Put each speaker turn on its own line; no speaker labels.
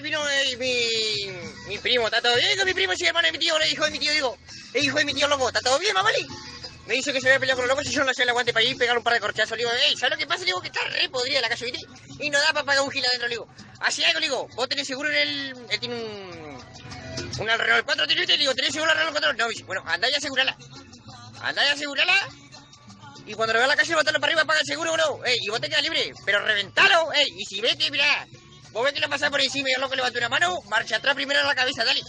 vino eh, mi, mi primo, ¿está todo bien con mi primo? Sí, hermano de mi tío, le hijo de mi tío, digo, el hijo de mi tío loco, ¿está todo bien, mamali? Me dice que se había peleado con los locos y yo no hacía el aguante para ir pegar un par de corchazos. Le digo, ey, ¿sabes lo que pasa? Le digo que está re podrida la casa, ¿viste? Y no da para pagar un gil adentro, le digo. Así algo, digo, vos tenés seguro en el... Él tiene un... Un Renault 4 tiene, le digo, ¿tenés seguro el Renault 4? No, bueno, andá y asegurala. Andá y asegurala. Y cuando lo vea en la calle, botarlo para arriba, paga el seguro, bro. Ey, y vos te quedas libre. Pero reventalo, ey. Y si ves que, mirá, vos ves que le pasa por encima y el loco levanta una mano, marcha atrás primero en la cabeza, dale.